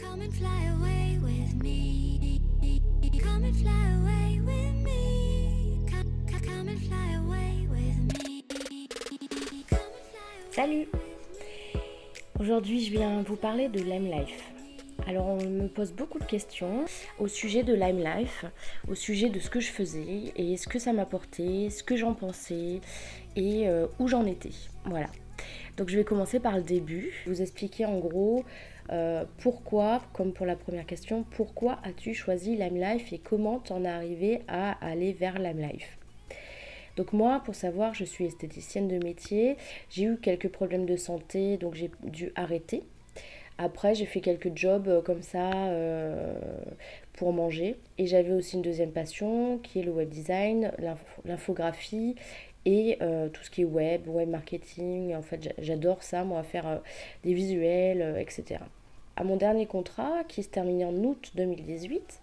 Come and fly away with me. Come and fly away with me. Come, come, come and fly away with me. Come and fly away Salut Aujourd'hui je viens vous parler de Lime Life. Alors on me pose beaucoup de questions au sujet de Lime Life, au sujet de ce que je faisais et ce que ça m'apportait, ce que j'en pensais et euh, où j'en étais. Voilà. Donc je vais commencer par le début, vous expliquer en gros euh, pourquoi, comme pour la première question, pourquoi as-tu choisi Lime Life et comment t'en es arrivé à aller vers Lime Life? Donc moi, pour savoir, je suis esthéticienne de métier. J'ai eu quelques problèmes de santé, donc j'ai dû arrêter. Après, j'ai fait quelques jobs euh, comme ça euh, pour manger. Et j'avais aussi une deuxième passion qui est le web design, l'info- l'infographie et tout ce qui est web, web marketing. En fait, j'a- j'adore ça, moi, faire des visuels, etc. À mon dernier contrat, qui se terminait en août 2018,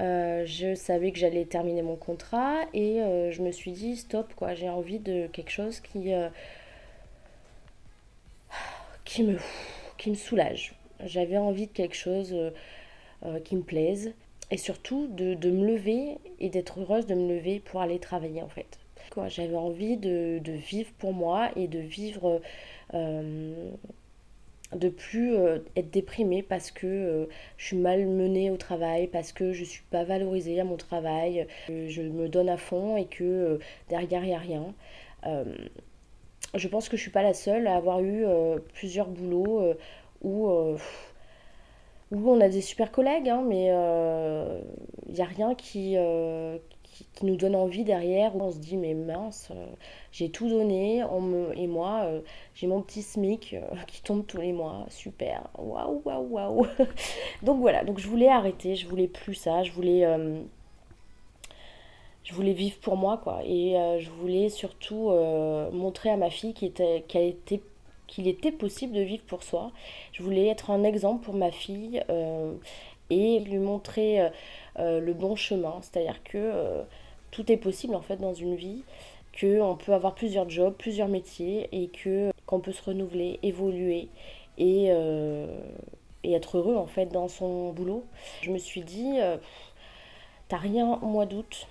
euh, je savais que j'allais terminer mon contrat et euh, je me suis dit stop quoi, j'ai envie de quelque chose qui, euh, qui, me, qui me soulage. J'avais envie de quelque chose qui me plaise et surtout de, de me lever et d'être heureuse de me lever pour aller travailler en fait. J'avais envie de, de vivre pour moi et de vivre de plus euh, être déprimée parce que euh, je suis mal menée au travail, parce que je suis pas valorisée à mon travail, que je me donne à fond et que euh, derrière il n'y a rien. Euh, je pense que je suis pas la seule à avoir eu euh, plusieurs boulots euh, où, euh, on a des super collègues, hein, mais euh, il n'y a rien qui, euh, qui, nous donne envie derrière, où on se dit mais mince, euh, j'ai tout donné, on me, et moi euh, j'ai mon petit SMIC euh, qui tombe tous les mois, super, waouh, waouh, waouh. Donc voilà, donc je voulais arrêter, je voulais plus ça, je voulais, je voulais vivre pour moi quoi, et je voulais surtout montrer à ma fille qu'il était, était, qu'il était possible de vivre pour soi. Je voulais être un exemple pour ma fille et lui montrer le bon chemin, c'est-à-dire que euh, tout est possible en fait dans une vie, que on peut avoir plusieurs jobs, plusieurs métiers et que qu'on peut se renouveler, évoluer et, euh, être heureux en fait dans son boulot. Je me suis dit, euh, t'as rien au mois d'août,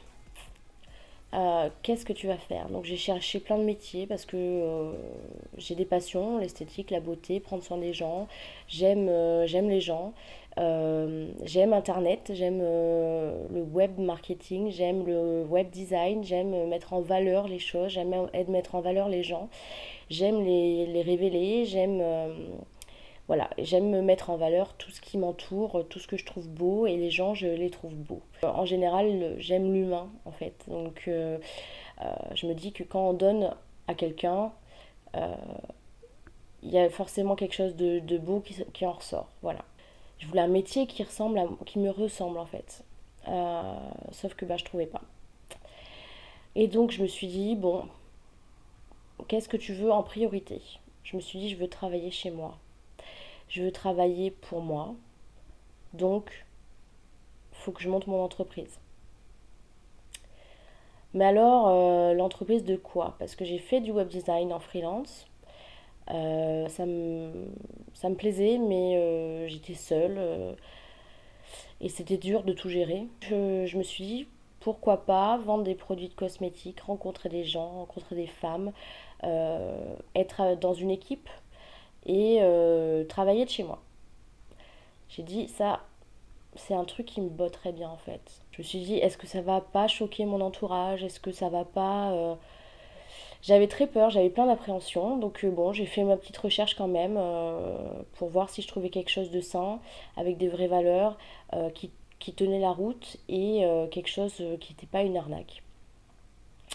euh, qu'est-ce que tu vas faire? Donc j'ai cherché plein de métiers parce que euh, j'ai des passions, l'esthétique, la beauté, prendre soin des gens. Euh, j'aime les gens, euh, j'aime Internet, j'aime euh, le web marketing, j'aime le web design, j'aime mettre en valeur les choses, j'aime mettre en valeur les gens, j'aime les, révéler, j'aime euh, voilà, j'aime me mettre en valeur tout ce qui m'entoure, tout ce que je trouve beau et les gens, je les trouve beaux. En général, j'aime l'humain en fait. Donc euh, euh, je me dis que quand on donne à quelqu'un, euh, il y a forcément quelque chose de, de beau qui, qui en ressort. Voilà. Je voulais un métier qui ressemble à, qui me ressemble en fait. Euh, sauf que bah, je trouvais pas. Et donc je me suis dit, bon, qu'est-ce que tu veux en priorité? Je me suis dit, je veux travailler chez moi. Je veux travailler pour moi. Donc, faut que je monte mon entreprise. Mais alors, euh, l'entreprise de quoi? Parce que j'ai fait du web design en freelance. Euh, ça me, plaisait, mais euh, j'étais seule euh, et c'était dur de tout gérer. Je, je me suis dit, pourquoi pas vendre des produits de cosmétiques, rencontrer des gens, rencontrer des femmes, être dans une équipe et travailler de chez moi. J'ai dit, ça, c'est un truc qui me botterait bien en fait. Je me suis dit, est-ce que ça va pas choquer mon entourage? Est-ce que ça va pas... J'avais très peur, j'avais plein d'appréhensions. Donc euh, bon, j'ai fait ma petite recherche quand même euh, pour voir si je trouvais quelque chose de sain, avec des vraies valeurs, euh, qui, qui tenait la route et quelque chose qui n'était pas une arnaque.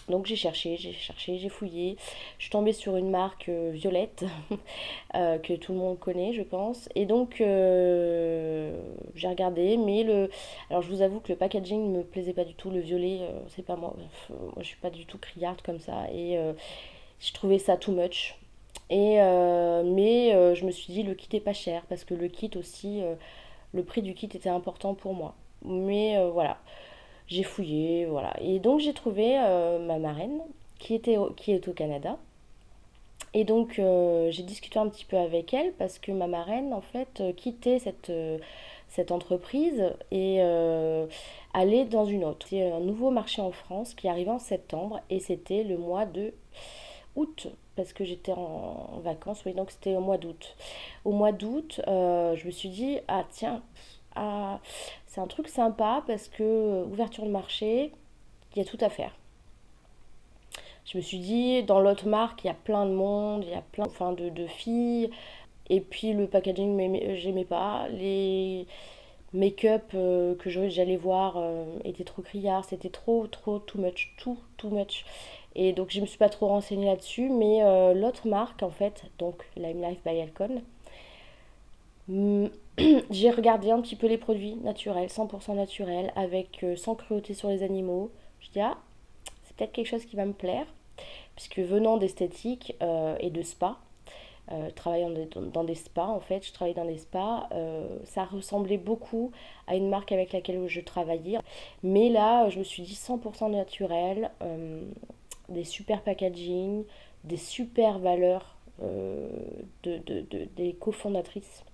Donc j'ai cherché, j'ai cherché, j'ai fouillé. Je suis tombée sur une marque euh, Violette euh, que tout le monde connaît, je pense. Et donc euh, j'ai regardé, mais le, alors je vous avoue que le packaging ne me plaisait pas du tout. Le violet, c'est pas moi. Moi, je suis pas du tout criarde comme ça, et je trouvais ça too much. Et mais je me suis dit le kit est pas cher parce que le kit aussi, le prix du kit était important pour moi. Mais voilà. J'ai fouillé, voilà. Et donc j'ai trouvé euh, ma marraine qui était qui est au Canada Et donc euh, j'ai discuté un petit peu avec elle parce que ma marraine en fait euh, quittait cette, cette entreprise et allait dans une autre. C'est un nouveau marché en France qui arrivait en septembre et c'était le mois de août parce que j'étais en, vacances, oui donc c'était au mois d'août. Au mois d'août, je me suis dit ah tiens, ah, c'est un truc sympa parce que euh, ouverture de marché, il y a tout à faire. Je me suis dit, dans l'autre marque, il y a plein de monde, il y a plein enfin, de, filles. Et puis le packaging, m'aimait- j'aimais pas. Les make-up euh, que j'allais voir euh, étaient trop criards. C'était trop, trop, too much. Tout, too much. Et donc je me suis pas trop renseignée là-dessus. Mais euh, l'autre marque, en fait, donc Lime Life by Alcon, j'ai regardé un petit peu les produits naturels, 100% naturels, avec euh, sans cruauté sur les animaux. Je dis, ah, c'est peut-être quelque chose qui va me plaire puisque venant d'esthétique euh, et de spa, euh, travaillant dans des, spas en fait, je travaillais dans des spas, ça ressemblait beaucoup à une marque avec laquelle je travaillais. Mais là, je me suis dit 100% naturel, des super packaging, des super valeurs de- de- des cofondatrices.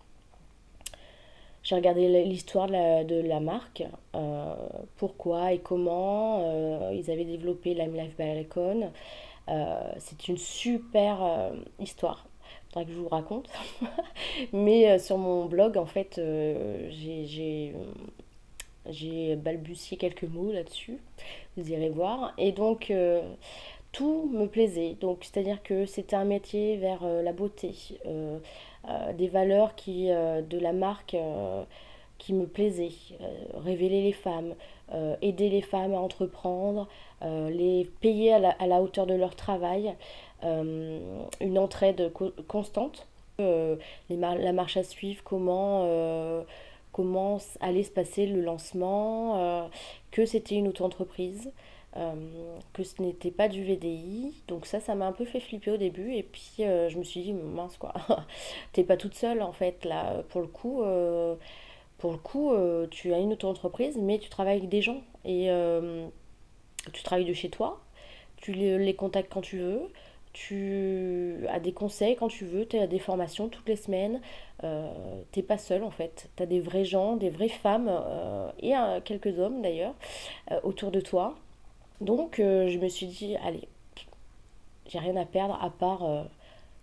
J'ai regardé l'histoire de la, de la marque, euh, pourquoi et comment euh, ils avaient développé Lime Life by Alcon. Euh, c'est une super euh, histoire. Faudrait que je vous raconte. Mais sur mon blog, en fait, j'ai j'ai- balbutié quelques mots là-dessus. Vous irez voir. Et donc, tout me plaisait. Donc, c'est-à-dire que c'était un métier vers la beauté, des valeurs qui, euh, de la marque euh, qui me plaisaient. Euh, révéler les femmes, euh, aider les femmes à entreprendre, euh, les payer à la, hauteur de leur travail, euh, une entraide co- constante. Euh, la marche à suivre, comment, euh, comment allait se passer le lancement, euh, que c'était une auto-entreprise, euh, que ce n'était pas du VDI. Donc ça, ça m'a un peu fait flipper au début. Et puis euh, je me suis dit, mince quoi, t'es pas toute seule en fait là. Pour le coup, euh, pour le coup euh, tu as une auto-entreprise, mais tu travailles avec des gens. Et euh, tu travailles de chez toi, tu les, contactes quand tu veux, tu as des conseils quand tu veux, tu as des formations toutes les semaines. Euh, t'es pas seul en fait. Tu as des vrais gens, des vraies femmes euh, et euh, quelques hommes d'ailleurs euh, autour de toi. Donc euh, je me suis dit, allez, j'ai rien à perdre à part euh,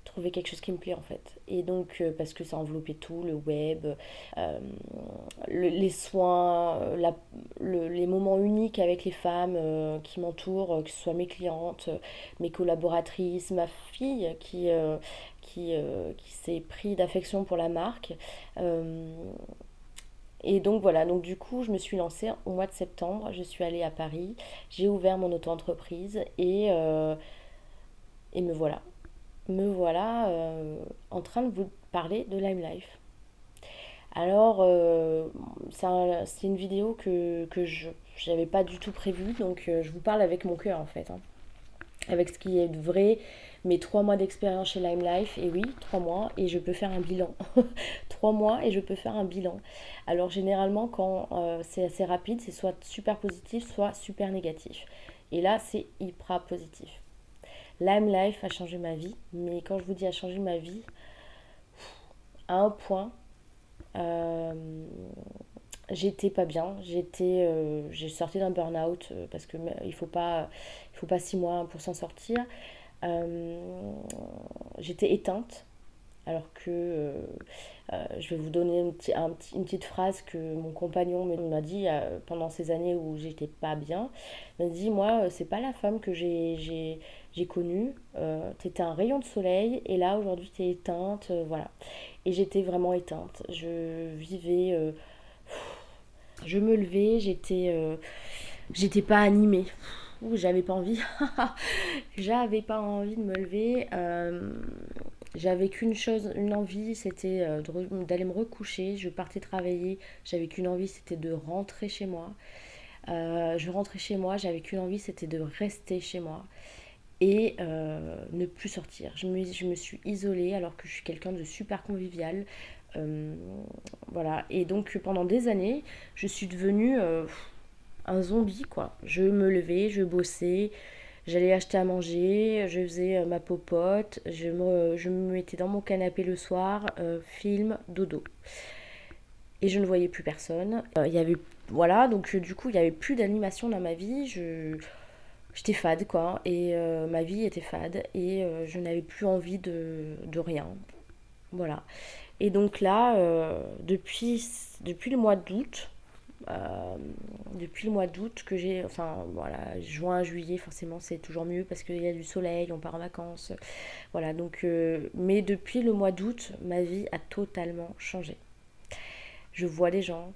trouver quelque chose qui me plaît en fait. Et donc, euh, parce que ça enveloppait tout, le web, le- les soins, les moments uniques avec les femmes qui m'entourent, que ce soit mes clientes, mes collaboratrices, ma fille qui, qui, qui s'est pris d'affection pour la marque. Et donc voilà, donc du coup, je me suis lancée au mois de septembre. Je suis allée à Paris, j'ai ouvert mon auto-entreprise et, euh, et me voilà. Me voilà euh, en train de vous parler de Lime Life. Alors, euh, c'est un- c'est une vidéo que, que je n'avais pas du tout prévue, donc je vous parle avec mon cœur en fait, hein. avec ce qui est vrai, mes trois mois d'expérience chez Lime Life, et oui, trois mois, et je peux faire un bilan. trois mois et je peux faire un bilan. Alors généralement, quand euh, c'est assez rapide, c'est soit super positif, soit super négatif. Et là, c'est hyper positif. Lime Life a changé ma vie, mais quand je vous dis a changé ma vie, à un point, euh, j'étais pas bien. Euh, j'ai sorti d'un burn-out parce que il faut pas, faut pas six mois pour s'en sortir. Euh, j'étais éteinte, alors que euh, euh, je vais vous donner une, petit- un petit- une petite phrase que mon compagnon m'a dit pendant ces années où j'étais pas bien. Il m'a dit, moi, c'est pas la femme que j'ai connue. T'étais un rayon de soleil et là aujourd'hui t'es éteinte, voilà. Et j'étais vraiment éteinte. Je vivais, je me levais, j'étais, j'étais pas animée. J'avais pas envie. J'avais pas envie de me lever. Euh, j'avais qu'une chose, une envie, c'était euh, d'aller me recoucher. Je partais travailler. J'avais qu'une envie, c'était de rentrer chez moi. Euh, je rentrais chez moi. J'avais qu'une envie, c'était de rester chez moi et ne plus sortir. Je me, suis isolée alors que je suis quelqu'un de super convivial. Voilà. Et donc pendant des années, je suis devenue un zombie quoi. Je me levais, je bossais, J'allais acheter à manger, je faisais ma popote, je me, je me mettais dans mon canapé le soir, film, dodo. Et je ne voyais plus personne. Il y avait, voilà, donc du coup, il n'y avait plus d'animation dans ma vie. Je, j'étais fade, quoi. Et ma vie était fade. Et je n'avais plus envie de, de rien. Voilà. Et donc là, euh, depuis, depuis le mois d'août, euh, depuis le mois d'août que j'ai, enfin voilà, juin, juillet, forcément c'est toujours mieux parce qu'il y a du soleil, on part en vacances, voilà. Donc, euh, mais depuis le mois d'août, ma vie a totalement changé. Je vois des gens,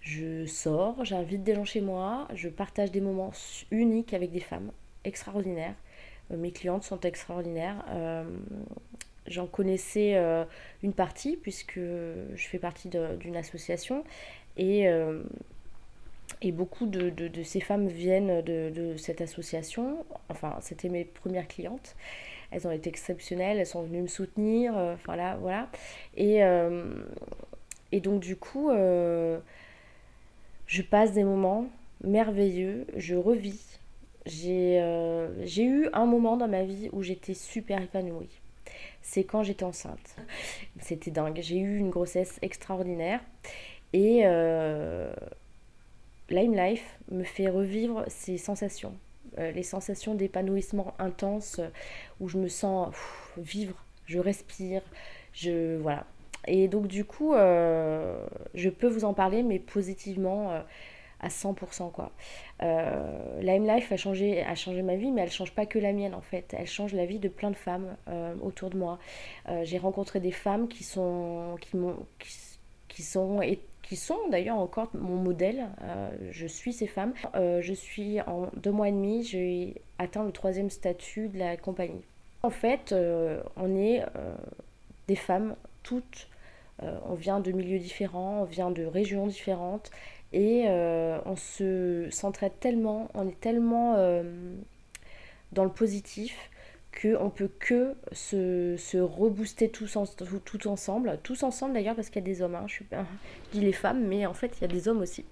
je sors, j'invite des gens chez moi, je partage des moments uniques avec des femmes extraordinaires. Mes clientes sont extraordinaires. J'en connaissais euh, une partie puisque je fais partie d'une association et, euh, et beaucoup de, de, ces femmes viennent de, de cette association. Enfin, c'était mes premières clientes. Elles ont été exceptionnelles, elles sont venues me soutenir. Euh, enfin là, voilà. Et, et donc du coup, je passe des moments merveilleux, je revis. J'ai eu un moment dans ma vie où j'étais super épanouie c'est quand j'étais enceinte. C'était dingue. J'ai eu une grossesse extraordinaire. Et euh, Lime Life me fait revivre ces sensations. Euh, les sensations d'épanouissement intense où je me sens vivre, je respire, je voilà. Et donc du coup, euh, je peux vous en parler, mais positivement à 100%. Quoi. Euh, la M-Life a changé, a changé ma vie, mais elle change pas que la mienne en fait. Elle change la vie de plein de femmes autour de moi. J'ai rencontré des femmes qui sont, qui, sont qui sont d'ailleurs encore mon modèle. je suis ces femmes. je suis en deux mois et demi, j'ai atteint le troisième statut de la compagnie. En fait, on est des femmes toutes. on vient de milieux différents, on vient de régions différentes et euh, on se s'entraide tellement, on est tellement euh, dans le positif qu'on peut que se, se rebooster tous, tout, ensemble, tous ensemble d'ailleurs parce qu'il y a des hommes, hein. je, je, dis les femmes, mais en fait il y a des hommes aussi.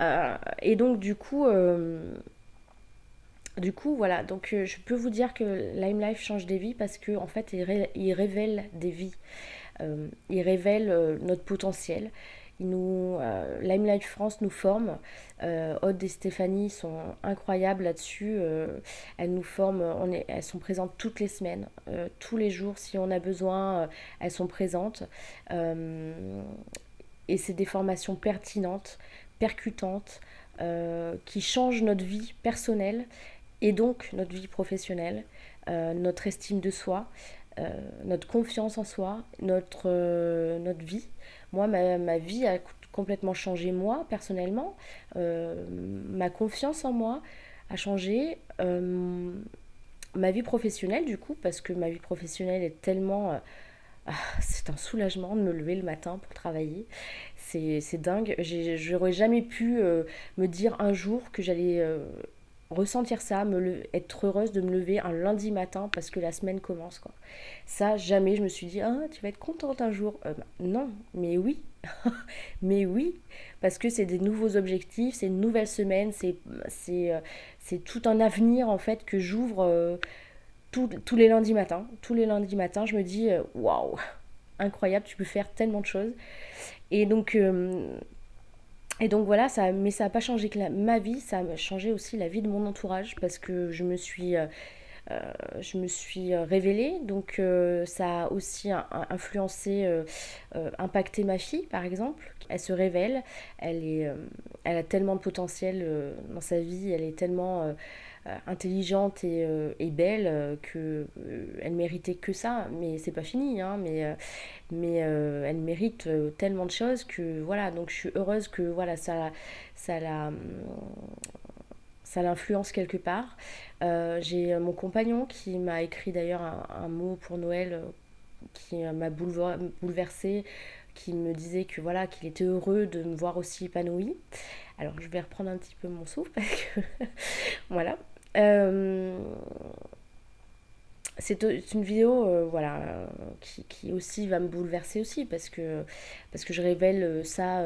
Euh, et donc du coup, du coup voilà, donc je peux vous dire que Lime Life change des vies parce qu'en en fait il, révèle des vies, il révèle notre potentiel, nous, euh, Limelight France nous forme. Euh, et Stéphanie sont incroyables là-dessus. Euh, elles nous forment, elles sont présentes toutes les semaines, euh, tous les jours. Si on a besoin, elles sont présentes. et c'est des formations pertinentes, percutantes, qui changent notre vie personnelle et donc notre vie professionnelle, notre estime de soi. notre confiance en soi, notre, notre vie. Moi, ma, vie a complètement changé, moi, personnellement. Euh, ma confiance en moi a changé. Euh, ma vie professionnelle, du coup, parce que ma vie professionnelle est tellement... Euh, ah, c'est un soulagement de me lever le matin pour travailler. C'est dingue. J'aurais jamais pu me dire un jour que j'allais ressentir ça, être heureuse de me lever un lundi matin parce que la semaine commence. Quoi. Ça, jamais je me suis dit, ah, tu vas être contente un jour. Euh, bah, non, mais oui, mais oui, parce que c'est des nouveaux objectifs, c'est une nouvelle semaine, c'est, euh, tout un avenir en fait que j'ouvre euh, tous les lundis matins. Tous les lundis matins, je me dis, waouh, incroyable, tu peux faire tellement de choses. Et donc, et donc voilà, ça, mais ça n'a pas changé que ma vie, ça a changé aussi la vie de mon entourage parce que je me suis, euh, euh, je me suis révélée. Donc euh, ça a aussi influencé, impacté ma fille par exemple. Elle se révèle, elle, est, elle a tellement de potentiel dans sa vie, elle est tellement euh, intelligente et, euh, et belle euh, que elle méritait que ça mais c'est pas fini hein, mais elle mérite tellement de choses que voilà donc je suis heureuse que voilà ça ça l'influence quelque part. j'ai mon compagnon qui m'a écrit d'ailleurs un, mot pour Noël qui m'a bouleversée, qui me disait que voilà qu'il était heureux de me voir aussi épanouie. Alors je vais reprendre un petit peu mon souffle parce que voilà. Euh, c'est une vidéo euh, voilà, qui, qui, aussi va me bouleverser aussi parce que, parce que je révèle ça,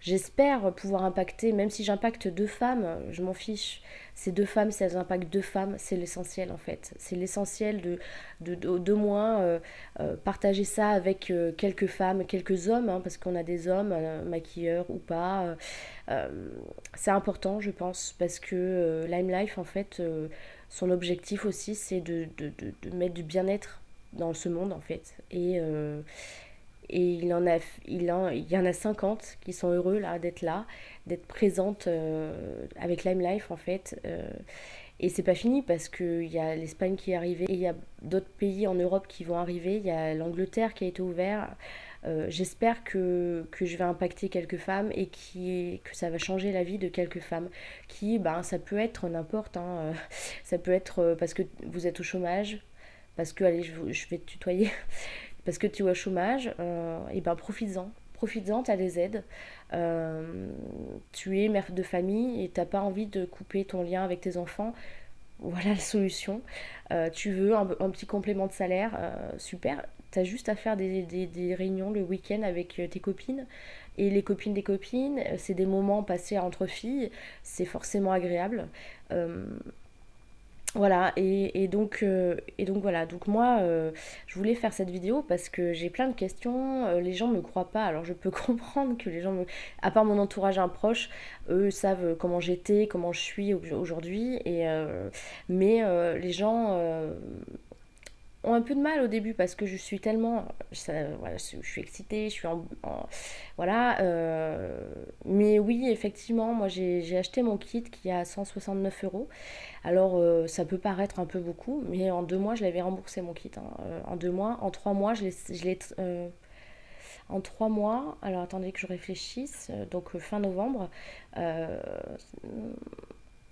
J'espère pouvoir impacter, même si j'impacte deux femmes, je m'en fiche. Ces deux femmes, si elles impactent deux femmes, c'est l'essentiel en fait. C'est l'essentiel de, de, de, moins euh, euh, partager ça avec euh, quelques femmes, quelques hommes, hein, parce qu'on a des hommes, maquilleurs ou pas. c'est important, je pense, parce que Lime Life, en fait, son objectif aussi, c'est de, de, de, mettre du bien-être dans ce monde en fait. Et et il, en a, il, en, il y en a 50 qui sont heureux là d'être là, d'être présentes euh, avec Lime Life en fait. Euh, et c'est pas fini parce qu'il y a l'Espagne qui est arrivée il y a d'autres pays en Europe qui vont arriver. Il y a l'Angleterre qui a été ouvert. Euh, j'espère que, que, je vais impacter quelques femmes et qui, que ça va changer la vie de quelques femmes. Qui, ben, ça peut être n'importe. Hein, ça peut être parce que vous êtes au chômage, parce que, allez, je, je vais te tutoyer parce que tu es au chômage, euh, et ben profites-en. Profites-en, tu as des aides. Euh, tu es mère de famille et tu n'as pas envie de couper ton lien avec tes enfants. Voilà la solution. Euh, tu veux un, petit complément de salaire, super. Tu as juste à faire des, des réunions le week-end avec tes copines. Et les copines des copines, c'est des moments passés entre filles, c'est forcément agréable. Voilà, et, donc, euh, et donc voilà, donc moi euh, je voulais faire cette vidéo parce que j'ai plein de questions, euh, les gens me croient pas, alors je peux comprendre que les gens. À part mon entourage un proche, eux savent comment j'étais, comment je suis aujourd'hui, mais les gens un peu de mal au début parce que je suis tellement voilà, je suis excitée je suis en, voilà euh, mais oui effectivement moi j'ai acheté mon kit qui est à 169 euros alors euh, ça peut paraître un peu beaucoup mais en deux mois je l'avais remboursé mon kit hein. euh, en deux mois en trois mois je l'ai en trois mois alors attendez que je réfléchisse donc fin novembre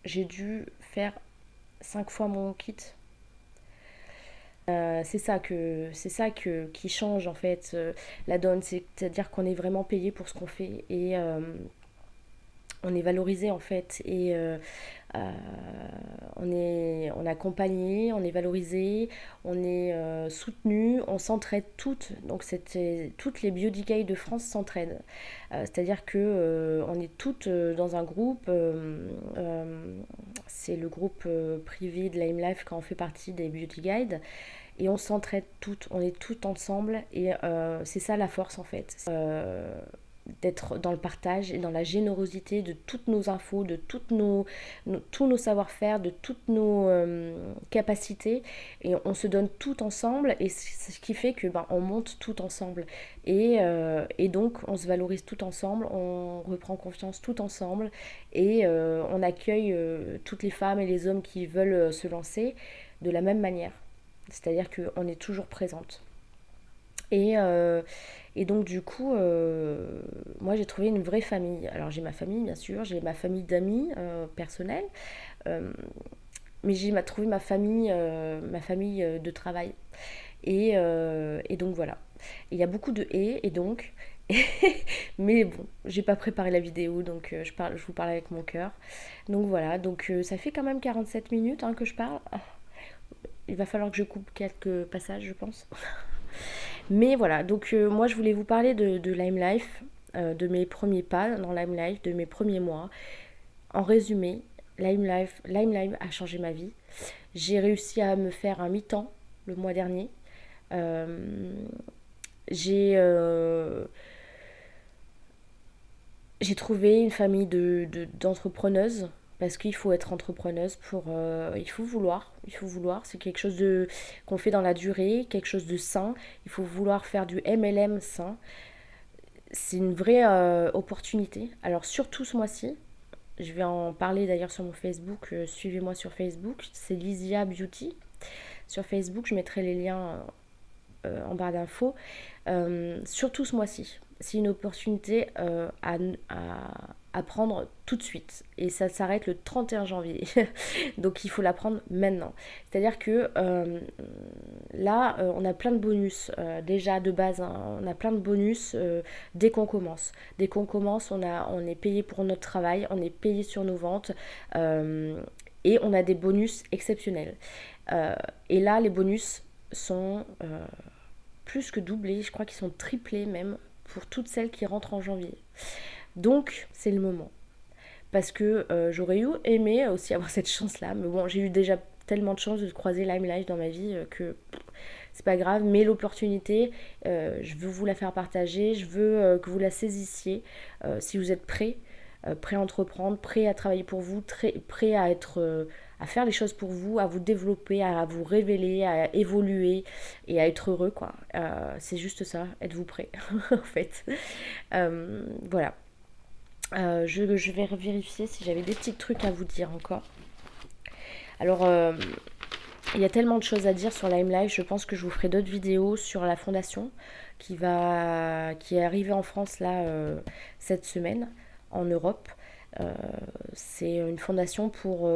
j'ai dû faire cinq fois mon kit euh, c'est ça que c'est ça que qui change en fait euh, la donne. C'est-à-dire qu'on est vraiment payé pour ce qu'on fait. Et euh, on est valorisé en fait et on est on est accompagné on est valorisé on est soutenu on s'entraide toutes. Donc toutes les biodicales de France s'entraident. C'est-à-dire que on est toutes dans un groupe c'est le groupe privé de Lime Life quand on fait partie des Beauty Guides et on s'entraide toutes, on est toutes ensemble et euh, c'est ça la force en fait. Euh, d'être dans le partage et dans la générosité de toutes nos infos, de toutes nos, tous nos savoir-faire, de toutes nos euh, capacités et on se donne tout ensemble et c'est ce qui fait que ben, on monte tout ensemble et, et, donc on se valorise tout ensemble, on reprend confiance tout ensemble et on accueille toutes les femmes et les hommes qui veulent se lancer de la même manière. C'est-à-dire qu'on est toujours présente. Et, euh, et donc du coup, euh, moi j'ai trouvé une vraie famille. Alors j'ai ma famille bien sûr, j'ai ma famille d'amis euh, personnels, mais j'ai trouvé ma famille, ma famille de travail. Et, et donc voilà. Il y a beaucoup de et et donc. mais bon, j'ai pas préparé la vidéo, donc je, parle, je vous parle avec mon cœur. Donc voilà, donc ça fait quand même 47 minutes hein, que je parle il va falloir que je coupe quelques passages, je pense. Mais voilà, donc euh, moi je voulais vous parler de, de Lime Life, euh, de mes premiers pas dans Lime Life, de mes premiers mois. En résumé, Lime Life, Lime a changé ma vie. J'ai réussi à me faire un mi-temps le mois dernier. Euh, j'ai trouvé une famille d'entrepreneuses. De, parce qu'il faut être entrepreneuse pour euh, il faut vouloir il faut vouloir. C'est quelque chose de qu'on fait dans la durée quelque chose de sain. Il faut vouloir faire du MLM sain. C'est une vraie euh, opportunité. Alors surtout ce mois-ci je vais en parler d'ailleurs sur mon Facebook euh, suivez-moi sur Facebook. C'est Lysia Beauty. Sur Facebook je mettrai les liens en barre d'infos. Surtout ce mois-ci c'est une opportunité à, à prendre tout de suite. Et ça s'arrête le 31 janvier. Donc il faut la prendre maintenant. C'est-à-dire que euh, là, euh, on a plein de bonus. Euh, déjà de base, hein, on a plein de bonus dès qu'on commence. Dès qu'on commence, on, a, on est payé pour notre travail, on est payé sur nos ventes. et on a des bonus exceptionnels. et là, les bonus sont plus que doublés. Je crois qu'ils sont triplés même pour toutes celles qui rentrent en janvier. Donc, c'est le moment. Parce que euh, j'aurais eu aimé aussi avoir cette chance-là. Mais bon, j'ai eu déjà tellement de chance de croiser Lime Life dans ma vie euh, que c'est pas grave. Mais l'opportunité, euh, je veux vous la faire partager. Je veux que vous la saisissiez. si vous êtes prêts, prêts à entreprendre, prêts à travailler pour vous, prêts à faire les choses pour vous, à vous développer, à vous révéler, à évoluer et à être heureux, quoi. c'est juste ça, êtes-vous prêts, en fait. voilà. Euh, je, vais vérifier si j'avais des petits trucs à vous dire encore. Alors, euh, il y a tellement de choses à dire sur Lime Live. Je pense que je vous ferai d'autres vidéos sur la fondation qui, va, qui est arrivée en France là euh, cette semaine, en Europe. c'est une fondation pour,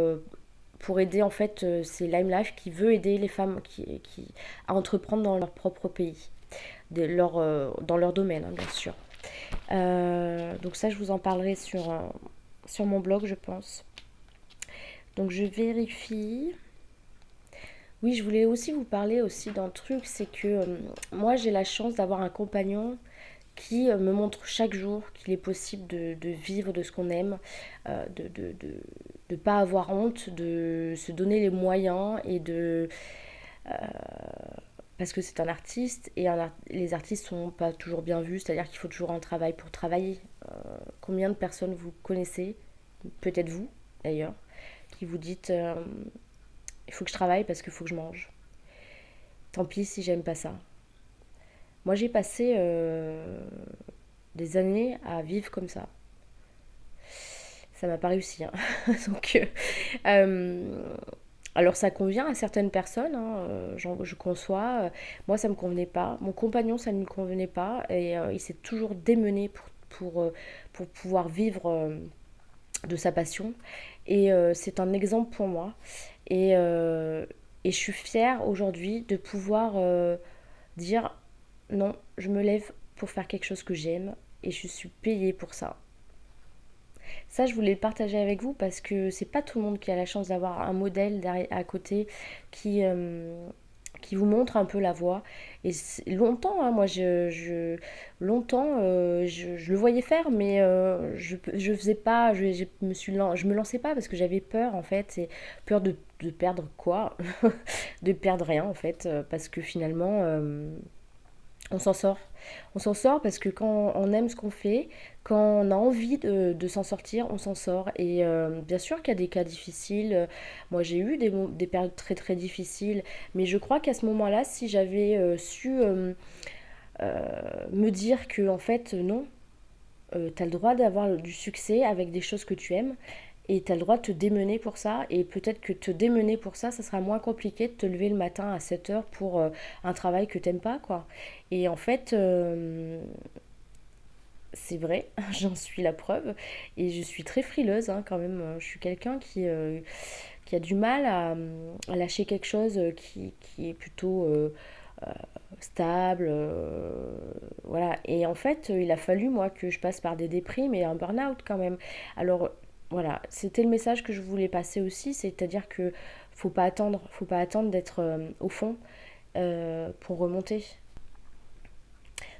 pour aider, en fait, c'est Lime Life qui veut aider les femmes qui, qui à entreprendre dans leur propre pays, leur, dans leur domaine, hein, bien sûr. Euh, donc ça, je vous en parlerai sur, euh, sur mon blog, je pense. Donc je vérifie. Oui, je voulais aussi vous parler aussi d'un truc, c'est que euh, moi j'ai la chance d'avoir un compagnon qui me montre chaque jour qu'il est possible de, vivre de ce qu'on aime, de ne de, pas avoir honte, de se donner les moyens et de parce que c'est un artiste et les artistes sont pas toujours bien vus, c'est-à-dire qu'il faut toujours un travail pour travailler. Euh, combien de personnes vous connaissez, peut-être vous d'ailleurs, qui vous dites euh, il faut que je travaille parce qu'il faut que je mange. Tant pis si j'aime pas ça. Moi j'ai passé euh, des années à vivre comme ça. Ça m'a pas réussi. Hein. Donc alors ça convient à certaines personnes, hein, euh, je conçois. Euh, moi ça ne me convenait pas. Mon compagnon ça ne lui convenait pas. Et euh, il s'est toujours démené pour, pour, pour pouvoir vivre de sa passion. Et c'est un exemple pour moi. Et, et je suis fière aujourd'hui de pouvoir dire non, je me lève pour faire quelque chose que j'aime et je suis payée pour ça. Ça, je voulais le partager avec vous parce que c'est pas tout le monde qui a la chance d'avoir un modèle à côté qui, euh, qui vous montre un peu la voie. Et longtemps, hein, moi, je, longtemps, euh, je, le voyais faire, mais euh, je, je faisais pas, je, me suis, je me lançais pas parce que j'avais peur en fait, c'est peur de, de, perdre quoi, de perdre rien en fait, parce que finalement on s'en sort. On s'en sort parce que quand on aime ce qu'on fait, quand on a envie de, s'en sortir, on s'en sort. Et euh, bien sûr qu'il y a des cas difficiles. Moi, j'ai eu des, des, périodes très très difficiles. Mais je crois qu'à ce moment-là, si j'avais euh, su euh, me dire que, en fait, non, tu as le droit d'avoir du succès avec des choses que tu aimes et tu as le droit de te démener pour ça. Et peut-être que te démener pour ça, ça sera moins compliqué de te lever le matin à 7 heures pour euh, un travail que t'aimes pas, quoi. Et en fait, euh, c'est vrai, j'en suis la preuve. Et je suis très frileuse, hein, quand même. Je suis quelqu'un qui, euh, qui a du mal à, lâcher quelque chose qui, qui est plutôt stable. voilà. Et en fait, il a fallu, moi, que je passe par des déprimes et un burn-out quand même. Alors, voilà, c'était le message que je voulais passer aussi, c'est-à-dire que faut pas attendre, faut pas attendre d'être euh, au fond euh, pour remonter.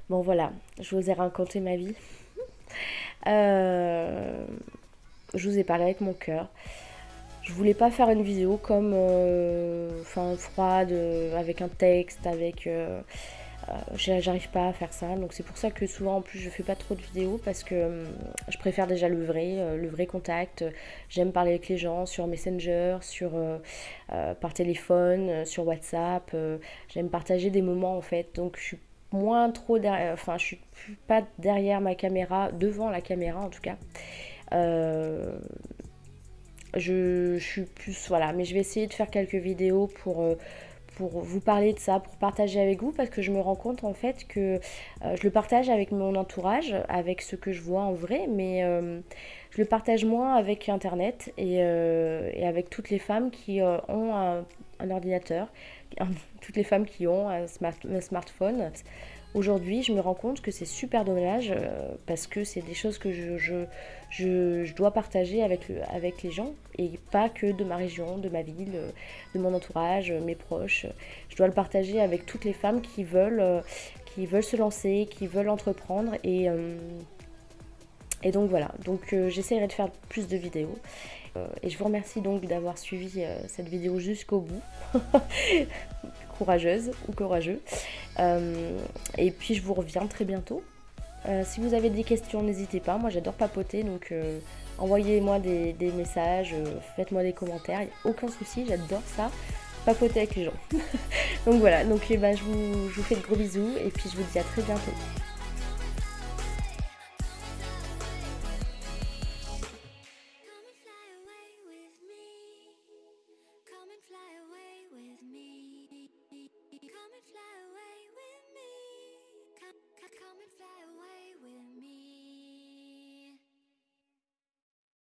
Bon voilà, je vous ai raconté ma vie. Euh, je vous ai parlé avec mon cœur. Je voulais pas faire une vidéo comme enfin froide avec un texte avec j'arrive pas à faire ça donc c'est pour ça que souvent en plus je fais pas trop de vidéos parce que hum, je préfère déjà le vrai euh, le vrai contact. J'aime parler avec les gens sur Messenger sur euh, par téléphone sur WhatsApp j'aime partager des moments en fait. Donc je suis moins trop derrière enfin je suis pas derrière ma caméra devant la caméra en tout cas. Je, suis plus voilà mais je vais essayer de faire quelques vidéos pour pour vous parler de ça, pour partager avec vous, parce que je me rends compte en fait que euh, je le partage avec mon entourage, avec ce que je vois en vrai, mais euh, je le partage moins avec Internet et, euh, avec toutes les femmes qui ont un, ordinateur, toutes les femmes qui ont un, un smartphone. Aujourd'hui, je me rends compte que c'est super dommage parce que c'est des choses que je, je, dois partager avec, le, avec les gens et pas que de ma région, de ma ville, de mon entourage, mes proches. Je dois le partager avec toutes les femmes qui veulent, qui veulent se lancer, qui veulent entreprendre et, euh, Et donc voilà, donc euh, j'essaierai de faire plus de vidéos. Euh, et je vous remercie donc d'avoir suivi cette vidéo jusqu'au bout. Courageuse ou courageux. et puis je vous reviens très bientôt. Si vous avez des questions, n'hésitez pas. Moi j'adore papoter, donc envoyez-moi des, messages, faites-moi des commentaires. aucun souci, j'adore ça. Papoter avec les gens. donc voilà, donc eh ben, je vous fais de gros bisous et puis je vous dis à très bientôt.